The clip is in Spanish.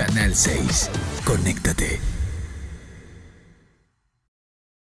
Canal 6. Conéctate